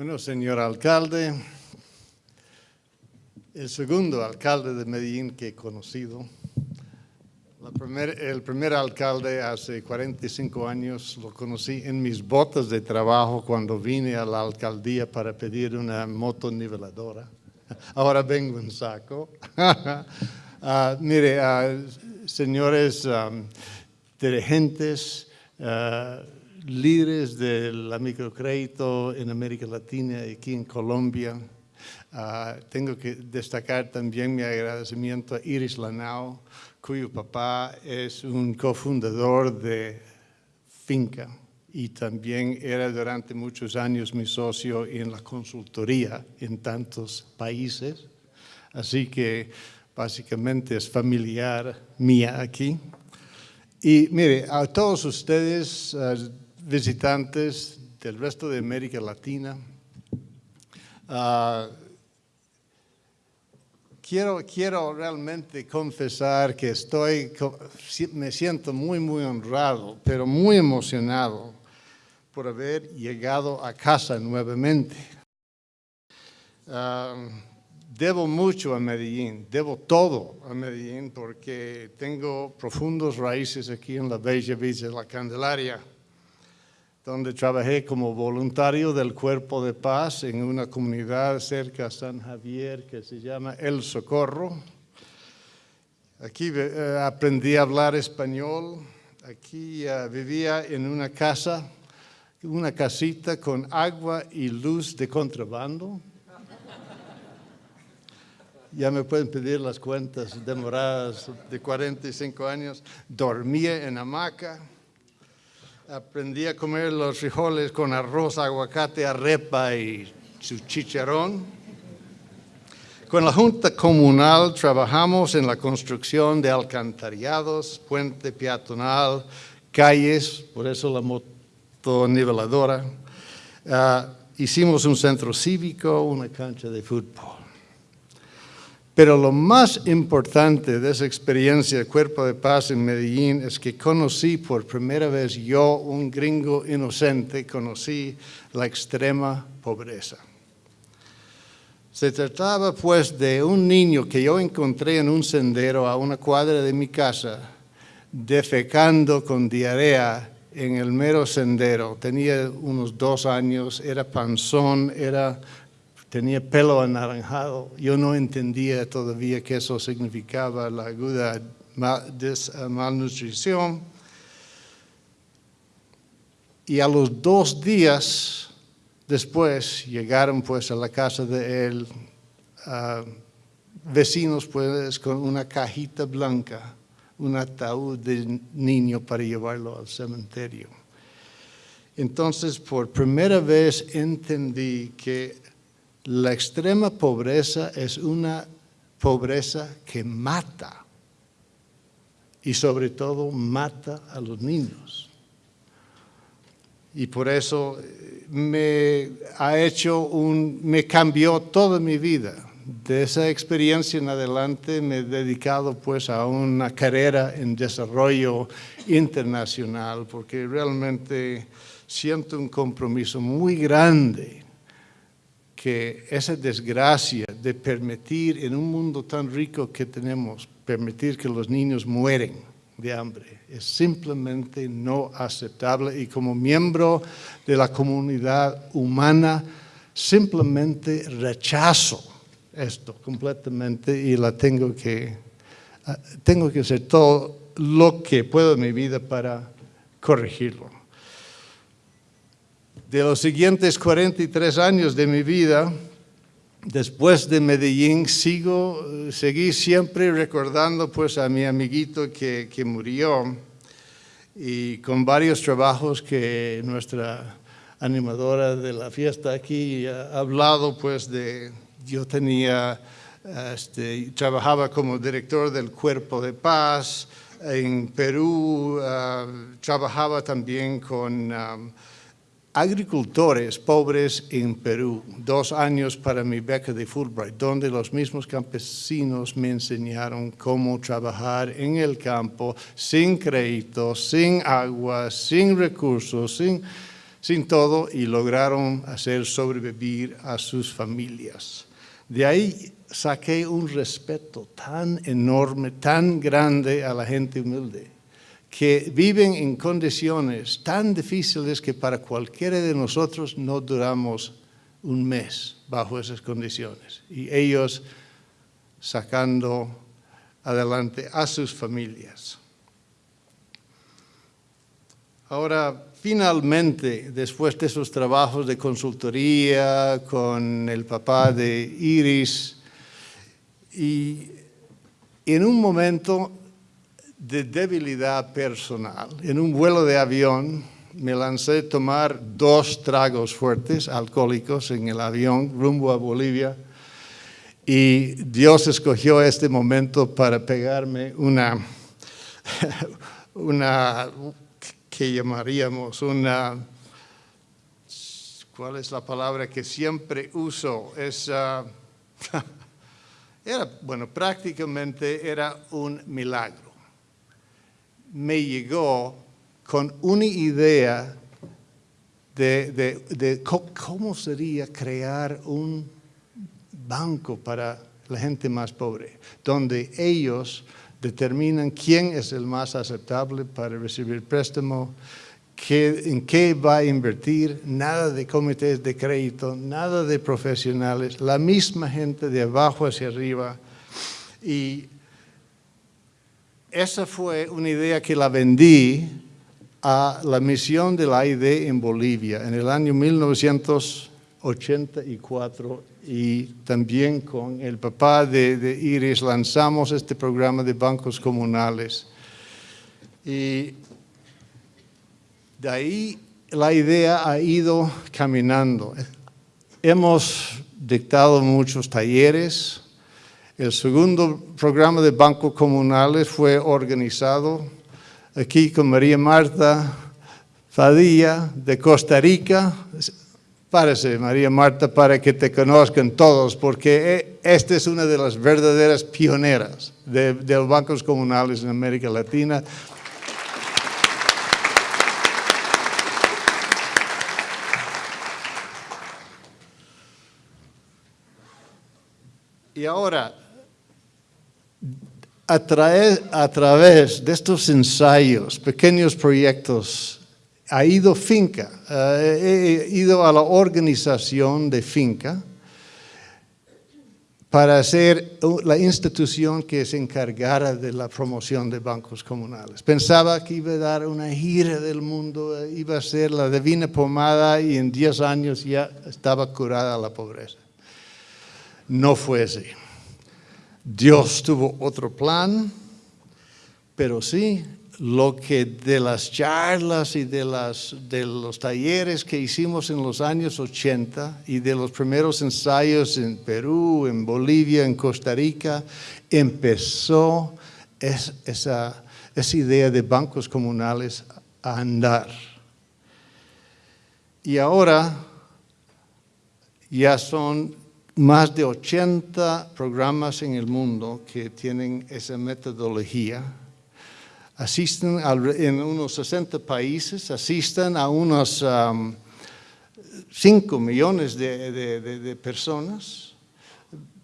Bueno, señor alcalde, el segundo alcalde de Medellín que he conocido, el primer alcalde hace 45 años lo conocí en mis botas de trabajo cuando vine a la alcaldía para pedir una moto niveladora. Ahora vengo en saco. Ah, mire, ah, señores um, dirigentes, ah, líderes del microcrédito en América Latina y aquí en Colombia, tengo que destacar también mi agradecimiento a Iris Lanao, cuyo papá es un cofundador de Finca y también era durante muchos años mi socio en la consultoría en tantos países. Así que básicamente es familiar mía aquí. Y mire, a todos ustedes, eh, visitantes del resto de América Latina, uh, quiero, quiero realmente confesar que estoy, me siento muy, muy honrado, pero muy emocionado por haber llegado a casa nuevamente. Ah, debo mucho a Medellín, debo todo a Medellín porque tengo profundos raíces aquí en la bella villa de la Candelaria donde trabajé como voluntario del Cuerpo de Paz en una comunidad cerca de San Javier que se llama El Socorro. Aquí eh, aprendí a hablar español, aquí eh, vivía en una casa, una casita con agua y luz de contrabando. Ya me pueden pedir las cuentas demoradas de 45 años. Dormía en hamaca aprendí a comer los frijoles con arroz, aguacate, arepa y su chicharrón. Con la Junta Comunal trabajamos en la construcción de alcantarillados, puente peatonal, calles, por eso la moto niveladora. Ah, hicimos un centro cívico, una cancha de fútbol. Pero lo más importante de esa experiencia Cuerpo de Paz en Medellín es que conocí por primera vez yo, un gringo inocente, conocí la extrema pobreza. Se trataba pues de un niño que yo encontré en un sendero a una cuadra de mi casa, defecando con diarrea en el mero sendero. Tenía unos dos años, era panzón, era tenía pelo anaranjado. Yo no entendía todavía qué eso significaba, la aguda malnutrición. Y a los dos días después llegaron pues a la casa de él vecinos pues con una cajita blanca, un ataúd de niño para llevarlo al cementerio. Entonces, por primera vez entendí que la extrema pobreza es una pobreza que mata y sobre todo mata a los niños. Y por eso eh, me ha hecho un, me cambió toda mi vida. De esa experiencia en adelante me he dedicado pues a una carrera en desarrollo internacional porque realmente siento un compromiso muy grande que esa desgracia de permitir en un mundo tan rico que tenemos, permitir que los niños mueren de hambre, es simplemente no aceptable. Y como miembro de la comunidad humana simplemente rechazo esto completamente y la tengo que, ah, tengo que hacer todo lo que puedo en mi vida para corregirlo de los siguientes 43 años de mi vida, después de Medellín, sigo, seguí siempre recordando pues a mi amiguito que, que murió y con varios trabajos que nuestra animadora de la fiesta aquí ha hablado pues de, yo tenía, este, trabajaba como director del Cuerpo de Paz en Perú, ah, trabajaba también con... Ah, agricultores pobres en Perú, dos años para mi beca de Fulbright, donde los mismos campesinos me enseñaron cómo trabajar en el campo sin crédito, sin agua, sin recursos, sin, sin todo y lograron hacer sobrevivir a sus familias. De ahí saqué un respeto tan enorme, tan grande a la gente humilde, que viven en condiciones tan difíciles que para cualquiera de nosotros no duramos un mes bajo esas condiciones. Y ellos sacando adelante a sus familias. Ahora, finalmente, después de esos trabajos de consultoría con el papá de Iris, y en un momento de debilidad personal, en un vuelo de avión, me lancé a tomar dos tragos fuertes alcohólicos en el avión rumbo a Bolivia y Dios escogió este momento para pegarme una, una que llamaríamos una, ¿cuál es la palabra que siempre uso? Es, era, bueno, prácticamente era un milagro. Me llegó con una idea de, cómo sería crear un banco para la gente más pobre, donde ellos determinan quién es el más aceptable para recibir préstamo, qué, en qué va a invertir, nada de comités de crédito, nada de profesionales, la misma gente de abajo hacia arriba. Y esa fue una idea que la vendí a la misión de la ID en Bolivia en el año 1984 y también con el papá de, Iris lanzamos este programa de bancos comunales. Y de ahí la idea ha ido caminando. Hemos dictado muchos talleres. El segundo programa de bancos comunales fue organizado aquí con María Marta Fadilla de Costa Rica. Párese, María Marta, para que te conozcan todos, porque eh, esta es una de las verdaderas pioneras de, de los bancos comunales en América Latina. Y ahora, a, a, través de estos ensayos, pequeños proyectos ha ido finca, eh, he ido a la organización de finca para ser la institución que se encargara de la promoción de bancos comunales. Pensaba que iba a dar una gira del mundo, eh, iba a ser la divina pomada y en 10 años ya estaba curada la pobreza. No fue así. Dios tuvo otro plan, pero sí, lo que de las charlas y de, los talleres que hicimos en los años 80 y de los primeros ensayos en Perú, en Bolivia, en Costa Rica, empezó esa, esa idea de bancos comunales a andar. Y ahora ya son más de 80 programas en el mundo que tienen esa metodología asisten en unos 60 países, asisten a unos 5 millones de, personas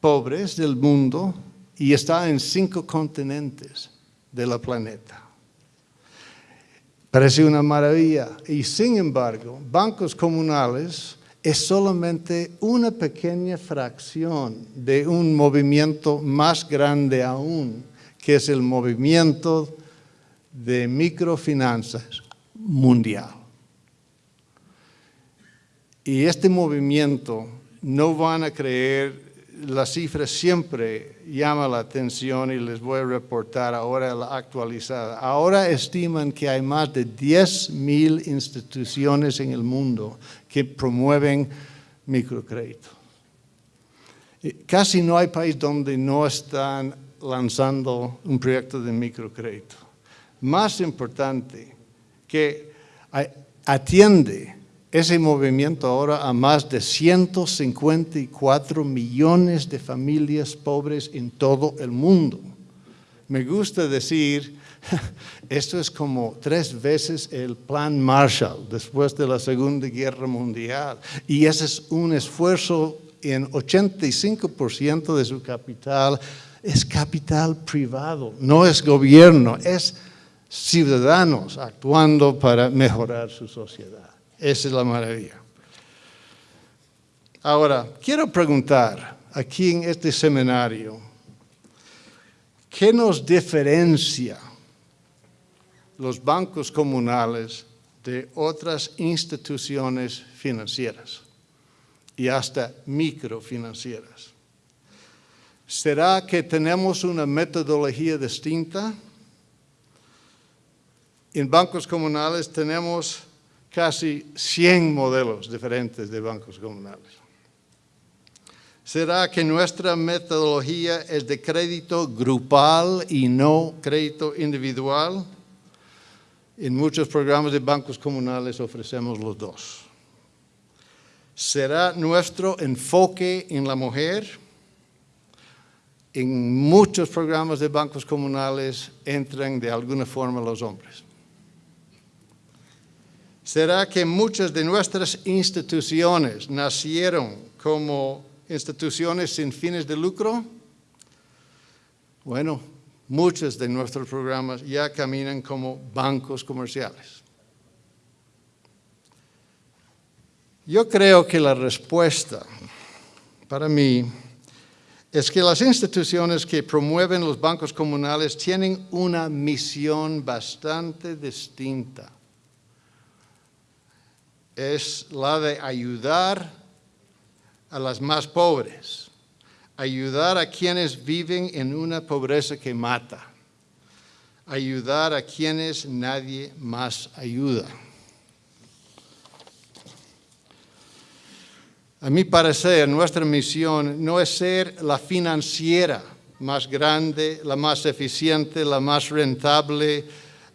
pobres del mundo y está en cinco continentes de la planeta. Parece una maravilla. Y sin embargo, bancos comunales es solamente una pequeña fracción de un movimiento más grande aún, que es el movimiento de microfinanzas mundial. Y este movimiento, no van a creer, la cifra siempre llama la atención y les voy a reportar ahora la actualizada. Ahora estiman que hay más de 10 mil instituciones en el mundo que promueven microcrédito. Casi no hay país donde no están lanzando un proyecto de microcrédito más importante que atiende ese movimiento ahora a más de 154 millones de familias pobres en todo el mundo. Me gusta decir Esto es como tres veces el plan Marshall después de la Segunda Guerra Mundial. Y ese es un esfuerzo en 85% de su capital. Es capital privado, no es gobierno, es ciudadanos actuando para mejorar su sociedad. Esa es la maravilla. Ahora, quiero preguntar aquí en este seminario, ¿qué nos diferencia los bancos comunales de otras instituciones financieras y hasta microfinancieras? ¿Será que tenemos una metodología distinta? En bancos comunales tenemos casi 100 modelos diferentes de bancos comunales. ¿Será que nuestra metodología es de crédito grupal y no crédito individual? En muchos programas de bancos comunales ofrecemos los dos. ¿Será nuestro enfoque en la mujer? En muchos programas de bancos comunales entran de alguna forma los hombres. ¿Será que muchas de nuestras instituciones nacieron como instituciones sin fines de lucro? Bueno, muchos de nuestros programas ya caminan como bancos comerciales. Yo creo que la respuesta para mí es que las instituciones que promueven los bancos comunales tienen una misión bastante distinta es la de ayudar a las más pobres, ayudar a quienes viven en una pobreza que mata, ayudar a quienes nadie más ayuda. A mi parecer, nuestra misión no es ser la financiera más grande, la más eficiente, la más rentable,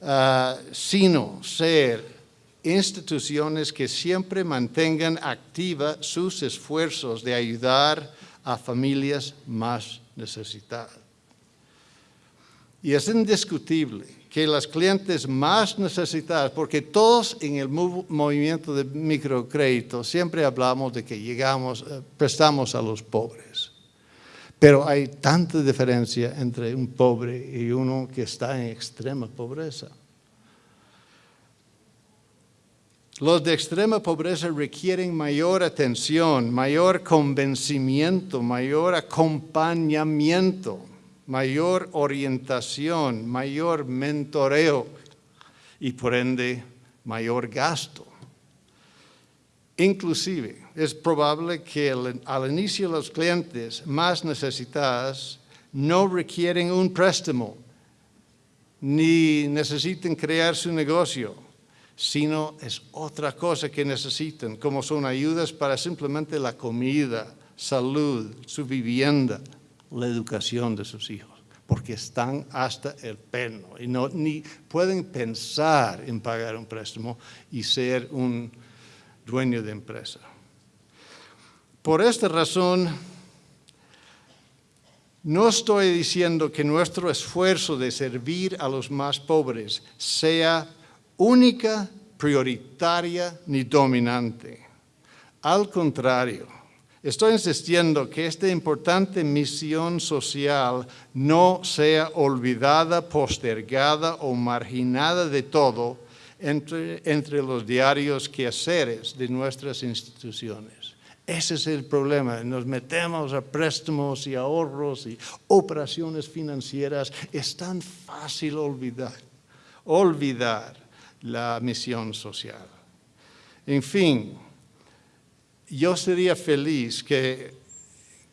ah, sino ser instituciones que siempre mantengan activa sus esfuerzos de ayudar a familias más necesitadas. Y es indiscutible que las clientes más necesitadas, porque todos en el movimiento de microcrédito siempre hablamos de que llegamos, eh, prestamos a los pobres. Pero hay tanta diferencia entre un pobre y uno que está en extrema pobreza. Los de extrema pobreza requieren mayor atención, mayor convencimiento, mayor acompañamiento, mayor orientación, mayor mentoreo y por ende mayor gasto. Inclusive, es probable que al inicio los clientes más necesitados no requieren un préstamo ni necesiten crear su negocio sino es otra cosa que necesitan, como son ayudas para simplemente la comida, salud, su vivienda, la educación de sus hijos, porque están hasta el pelo y no, ni pueden pensar en pagar un préstamo y ser un dueño de empresa. Por esta razón, no estoy diciendo que nuestro esfuerzo de servir a los más pobres sea única, prioritaria ni dominante. Al contrario, estoy insistiendo que esta importante misión social no sea olvidada, postergada o marginada de todo entre, entre los diarios quehaceres de nuestras instituciones. Ese es el problema. Nos metemos a préstamos y ahorros y operaciones financieras. Es tan fácil olvidar, olvidar la misión social. En fin, yo sería feliz que,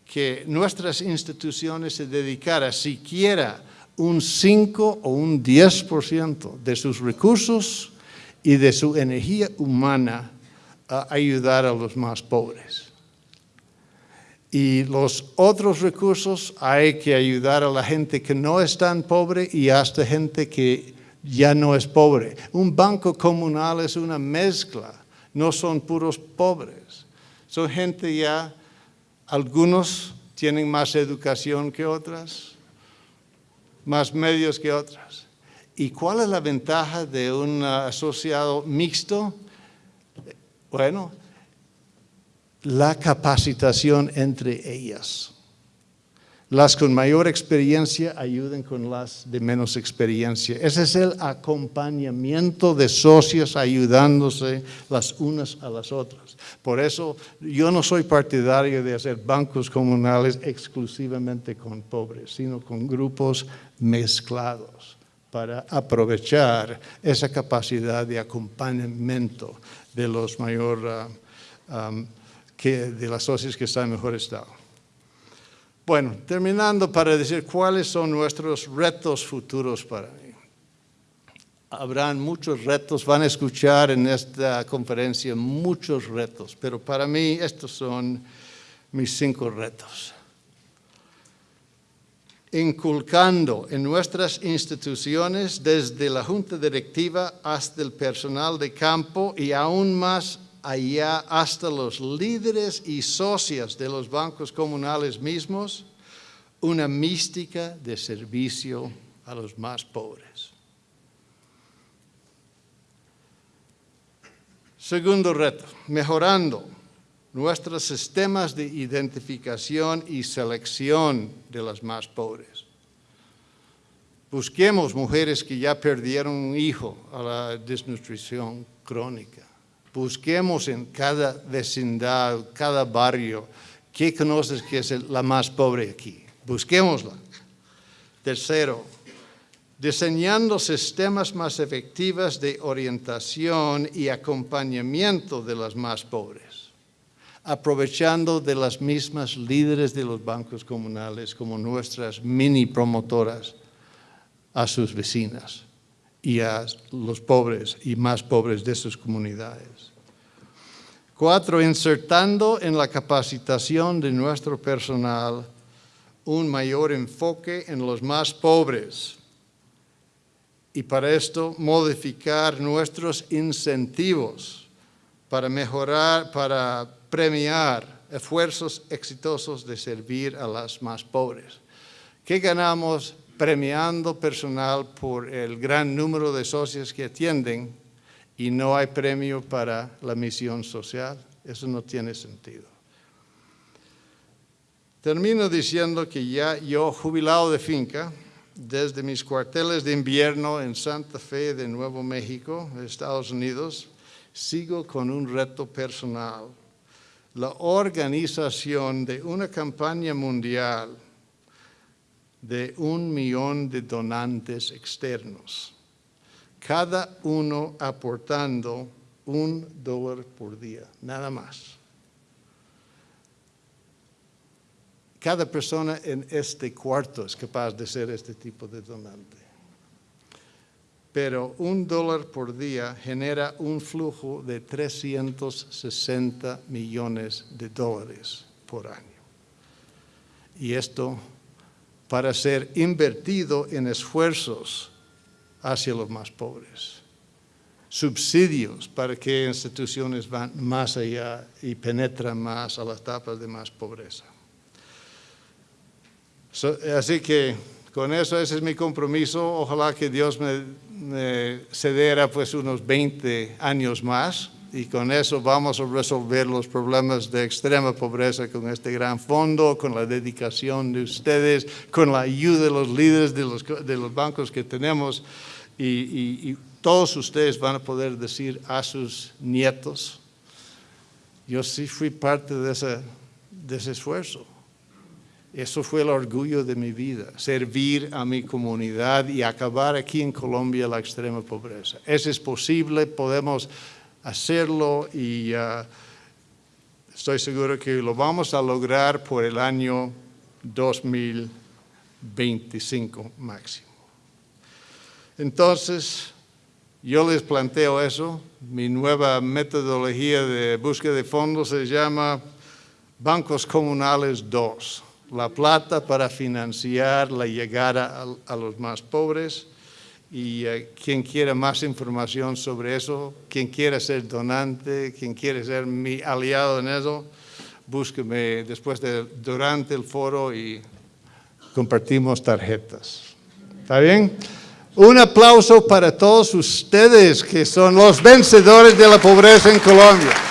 que nuestras instituciones se dedicaran siquiera un 5 o un 10% de sus recursos y de su energía humana a ayudar a los más pobres. Y los otros recursos hay que ayudar a la gente que no es tan pobre y hasta gente que ya no es pobre. Un banco comunal es una mezcla, no son puros pobres. Son gente ya, algunos tienen más educación que otras, más medios que otras. ¿Y cuál es la ventaja de un asociado mixto? Bueno, la capacitación entre ellas. Las con mayor experiencia ayuden con las de menos experiencia. Ese es el acompañamiento de socios ayudándose las unas a las otras. Por eso yo no soy partidario de hacer bancos comunales exclusivamente con pobres, sino con grupos mezclados para aprovechar esa capacidad de acompañamiento de los mayor, ah, que, de las socios que están en mejor estado. Bueno, terminando para decir cuáles son nuestros retos futuros para mí. Habrán muchos retos, van a escuchar en esta conferencia muchos retos, pero para mí estos son mis cinco retos. Inculcando en nuestras instituciones, desde la junta directiva hasta el personal de campo y aún más allá hasta los líderes y socios de los bancos comunales mismos, una mística de servicio a los más pobres. Segundo reto, mejorando nuestros sistemas de identificación y selección de los más pobres. Busquemos mujeres que ya perdieron un hijo a la desnutrición crónica Busquemos en cada vecindad, cada barrio, ¿qué conoces que es la más pobre aquí? Busquémosla. Tercero, diseñando sistemas más efectivos de orientación y acompañamiento de las más pobres, aprovechando de las mismas líderes de los bancos comunales como nuestras mini promotoras a sus vecinas y a los pobres y más pobres de sus comunidades. Cuatro, insertando en la capacitación de nuestro personal un mayor enfoque en los más pobres y para esto modificar nuestros incentivos para mejorar, para premiar esfuerzos exitosos de servir a las más pobres. ¿Qué ganamos premiando personal por el gran número de socios que atienden y no hay premio para la misión social. Eso no tiene sentido. Termino diciendo que ya yo, jubilado de finca, desde mis cuarteles de invierno en Santa Fe de Nuevo México, Estados Unidos, sigo con un reto personal, la organización de una campaña mundial de un millón de donantes externos, cada uno aportando un dólar por día, nada más. Cada persona en este cuarto es capaz de ser este tipo de donante. Pero un dólar por día genera un flujo de 360 millones de dólares por año. Y esto para ser invertido en esfuerzos hacia los más pobres. Subsidios para que instituciones van más allá y penetran más a las etapas de más pobreza. así que con eso ese es mi compromiso. Ojalá que Dios me, me cediera pues unos 20 años más y con eso vamos a resolver los problemas de extrema pobreza con este gran fondo, con la dedicación de ustedes, con la ayuda de los líderes de los, de los bancos que tenemos y, todos ustedes van a poder decir a sus nietos, yo sí fui parte de ese, de ese esfuerzo. Eso fue el orgullo de mi vida, servir a mi comunidad y acabar aquí en Colombia la extrema pobreza. Eso es posible, podemos hacerlo y uh, estoy seguro que lo vamos a lograr por el año 2025 máximo. Entonces, yo les planteo eso. Mi nueva metodología de búsqueda de fondos se llama Bancos Comunales 2. La plata para financiar la llegada a los más pobres y eh, quien quiera más información sobre eso, quien quiera ser donante, quien quiera ser mi aliado en eso, búsqueme después de, durante el foro y compartimos tarjetas. ¿Está bien? Un aplauso para todos ustedes que son los vencedores de la pobreza en Colombia.